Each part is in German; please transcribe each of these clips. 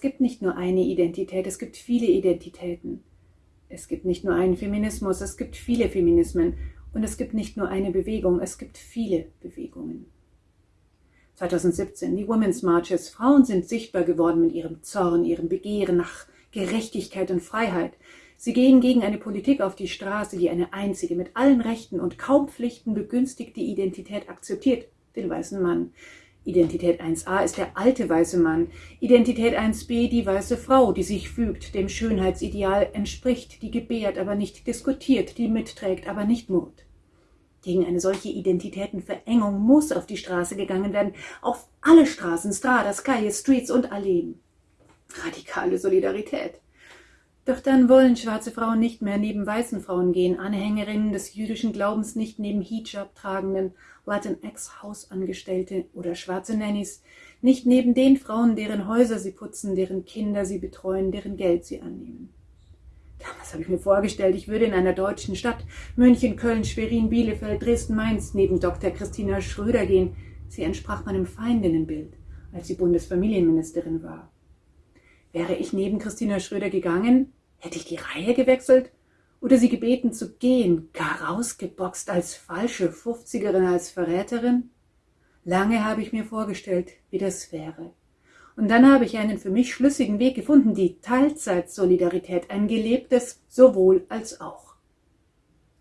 es gibt nicht nur eine Identität, es gibt viele Identitäten. Es gibt nicht nur einen Feminismus, es gibt viele Feminismen. Und es gibt nicht nur eine Bewegung, es gibt viele Bewegungen. 2017, die Women's Marches. Frauen sind sichtbar geworden mit ihrem Zorn, ihrem Begehren nach Gerechtigkeit und Freiheit. Sie gehen gegen eine Politik auf die Straße, die eine einzige, mit allen Rechten und kaum Pflichten begünstigte Identität akzeptiert, den weißen Mann. Identität 1a ist der alte weiße Mann, Identität 1b die weiße Frau, die sich fügt, dem Schönheitsideal entspricht, die gebärt, aber nicht diskutiert, die mitträgt, aber nicht murrt. Gegen eine solche Identitätenverengung muss auf die Straße gegangen werden, auf alle Straßen, Stradas, Calles, Streets und Alleen. Radikale Solidarität. Doch dann wollen schwarze Frauen nicht mehr neben weißen Frauen gehen, Anhängerinnen des jüdischen Glaubens nicht neben Hijab tragenden Latinx-Hausangestellte oder schwarze Nannies, nicht neben den Frauen, deren Häuser sie putzen, deren Kinder sie betreuen, deren Geld sie annehmen. Damals habe ich mir vorgestellt, ich würde in einer deutschen Stadt, München, Köln, Schwerin, Bielefeld, Dresden, Mainz, neben Dr. Christina Schröder gehen. Sie entsprach meinem Feindinnenbild, als sie Bundesfamilienministerin war. Wäre ich neben Christina Schröder gegangen, hätte ich die Reihe gewechselt oder sie gebeten zu gehen, gar rausgeboxt als falsche Fünfzigerin, als Verräterin? Lange habe ich mir vorgestellt, wie das wäre. Und dann habe ich einen für mich schlüssigen Weg gefunden, die Teilzeitsolidarität, ein gelebtes sowohl als auch.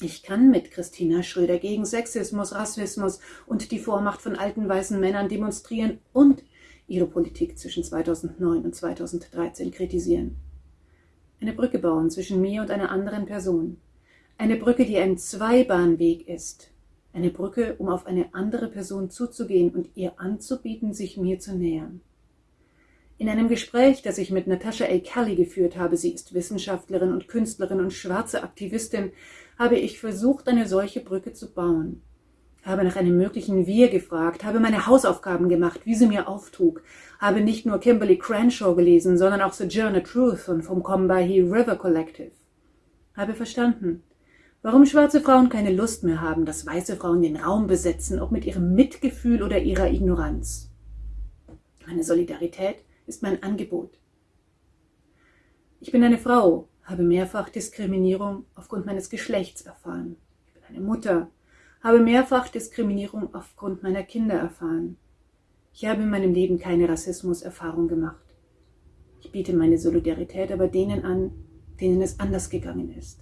Ich kann mit Christina Schröder gegen Sexismus, Rassismus und die Vormacht von alten weißen Männern demonstrieren und ihre Politik zwischen 2009 und 2013 kritisieren. Eine Brücke bauen zwischen mir und einer anderen Person. Eine Brücke, die ein Zweibahnweg ist. Eine Brücke, um auf eine andere Person zuzugehen und ihr anzubieten, sich mir zu nähern. In einem Gespräch, das ich mit Natasha A. Kelly geführt habe, sie ist Wissenschaftlerin und Künstlerin und schwarze Aktivistin, habe ich versucht, eine solche Brücke zu bauen habe nach einem möglichen Wir gefragt, habe meine Hausaufgaben gemacht, wie sie mir auftrug, habe nicht nur Kimberly Crenshaw gelesen, sondern auch Sojourner Truth und vom Combahee River Collective. Habe verstanden, warum schwarze Frauen keine Lust mehr haben, dass weiße Frauen den Raum besetzen, ob mit ihrem Mitgefühl oder ihrer Ignoranz. Meine Solidarität ist mein Angebot. Ich bin eine Frau, habe mehrfach Diskriminierung aufgrund meines Geschlechts erfahren. Ich bin eine Mutter, habe mehrfach Diskriminierung aufgrund meiner Kinder erfahren. Ich habe in meinem Leben keine Rassismuserfahrung gemacht. Ich biete meine Solidarität aber denen an, denen es anders gegangen ist.